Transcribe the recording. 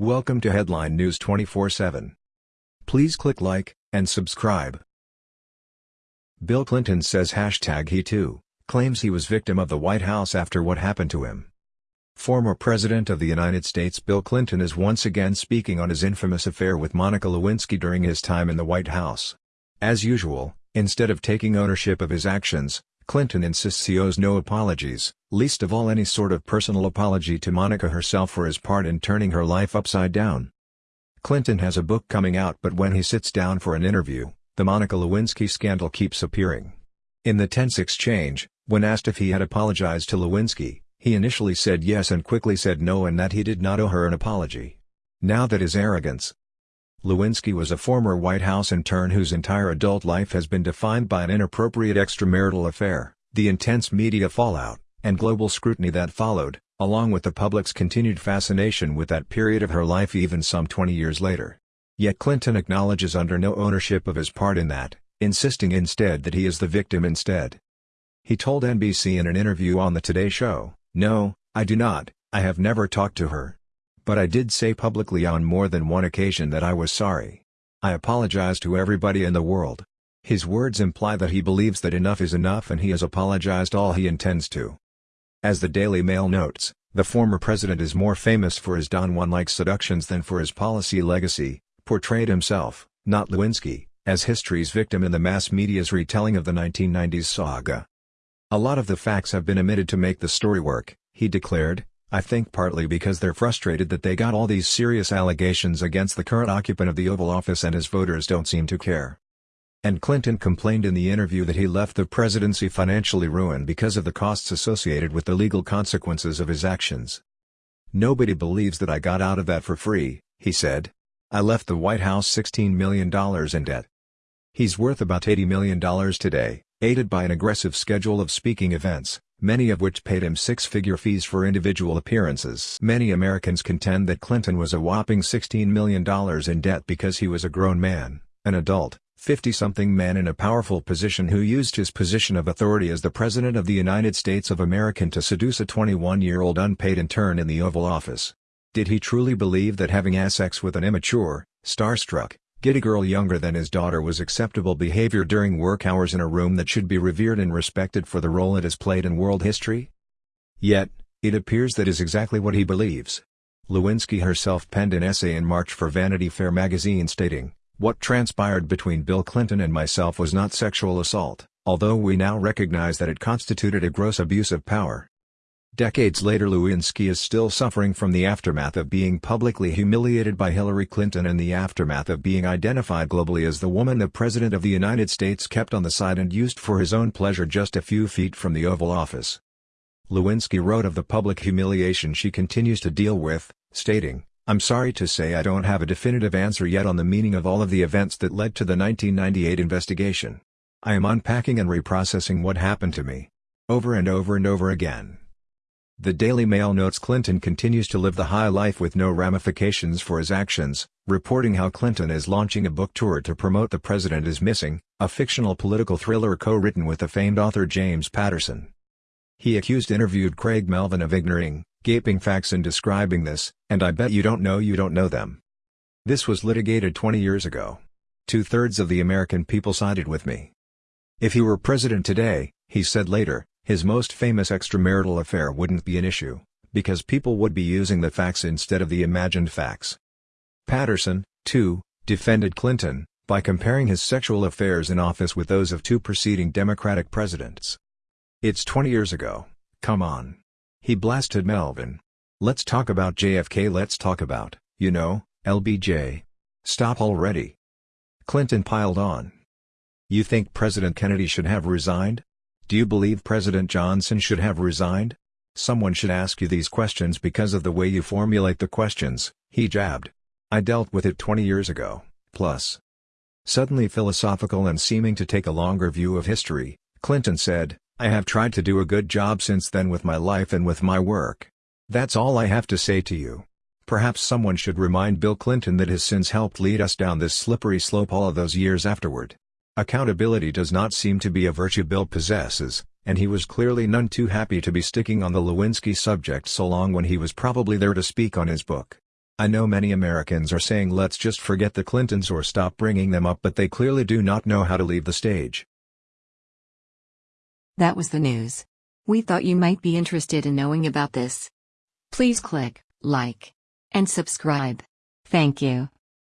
Welcome to Headline News 24/7. Please click like and subscribe. Bill Clinton says hashtag he too, claims he was victim of the White House after what happened to him. Former President of the United States Bill Clinton is once again speaking on his infamous affair with Monica Lewinsky during his time in the White House. As usual, instead of taking ownership of his actions, Clinton insists he owes no apologies, least of all any sort of personal apology to Monica herself for his part in turning her life upside down. Clinton has a book coming out but when he sits down for an interview, the Monica Lewinsky scandal keeps appearing. In the tense exchange, when asked if he had apologized to Lewinsky, he initially said yes and quickly said no and that he did not owe her an apology. Now that is arrogance, Lewinsky was a former White House intern whose entire adult life has been defined by an inappropriate extramarital affair, the intense media fallout, and global scrutiny that followed, along with the public's continued fascination with that period of her life even some 20 years later. Yet Clinton acknowledges under no ownership of his part in that, insisting instead that he is the victim instead. He told NBC in an interview on The Today Show, No, I do not, I have never talked to her. But I did say publicly on more than one occasion that I was sorry. I apologize to everybody in the world. His words imply that he believes that enough is enough and he has apologized all he intends to. As the Daily Mail notes, the former president is more famous for his Don Juan-like seductions than for his policy legacy, portrayed himself, not Lewinsky, as history's victim in the mass media's retelling of the 1990s saga. A lot of the facts have been omitted to make the story work, he declared, I think partly because they're frustrated that they got all these serious allegations against the current occupant of the Oval Office and his voters don't seem to care. And Clinton complained in the interview that he left the presidency financially ruined because of the costs associated with the legal consequences of his actions. Nobody believes that I got out of that for free, he said. I left the White House $16 million in debt. He's worth about $80 million today, aided by an aggressive schedule of speaking events, many of which paid him six-figure fees for individual appearances. Many Americans contend that Clinton was a whopping $16 million in debt because he was a grown man, an adult, 50-something man in a powerful position who used his position of authority as the President of the United States of America to seduce a 21-year-old unpaid intern in the Oval Office. Did he truly believe that having sex with an immature, starstruck, Giddy girl younger than his daughter was acceptable behavior during work hours in a room that should be revered and respected for the role it has played in world history? Yet, it appears that is exactly what he believes. Lewinsky herself penned an essay in March for Vanity Fair magazine stating, What transpired between Bill Clinton and myself was not sexual assault, although we now recognize that it constituted a gross abuse of power. Decades later Lewinsky is still suffering from the aftermath of being publicly humiliated by Hillary Clinton and the aftermath of being identified globally as the woman the President of the United States kept on the side and used for his own pleasure just a few feet from the Oval Office. Lewinsky wrote of the public humiliation she continues to deal with, stating, I'm sorry to say I don't have a definitive answer yet on the meaning of all of the events that led to the 1998 investigation. I am unpacking and reprocessing what happened to me. Over and over and over again. The Daily Mail notes Clinton continues to live the high life with no ramifications for his actions, reporting how Clinton is launching a book tour to promote The President is Missing, a fictional political thriller co-written with the famed author James Patterson. He accused interviewed Craig Melvin of ignoring, gaping facts in describing this, and I bet you don't know you don't know them. This was litigated 20 years ago. Two-thirds of the American people sided with me. If he were president today, he said later, his most famous extramarital affair wouldn't be an issue, because people would be using the facts instead of the imagined facts. Patterson, too, defended Clinton, by comparing his sexual affairs in office with those of two preceding Democratic presidents. It's 20 years ago, come on. He blasted Melvin. Let's talk about JFK let's talk about, you know, LBJ. Stop already. Clinton piled on. You think President Kennedy should have resigned? Do you believe President Johnson should have resigned? Someone should ask you these questions because of the way you formulate the questions, he jabbed. I dealt with it 20 years ago, plus. Suddenly philosophical and seeming to take a longer view of history, Clinton said, I have tried to do a good job since then with my life and with my work. That's all I have to say to you. Perhaps someone should remind Bill Clinton that his sins helped lead us down this slippery slope all of those years afterward. Accountability does not seem to be a virtue Bill possesses, and he was clearly none too happy to be sticking on the Lewinsky subject so long when he was probably there to speak on his book. I know many Americans are saying let's just forget the Clintons or stop bringing them up but they clearly do not know how to leave the stage. That was the news. We thought you might be interested in knowing about this. Please click like and subscribe. Thank you.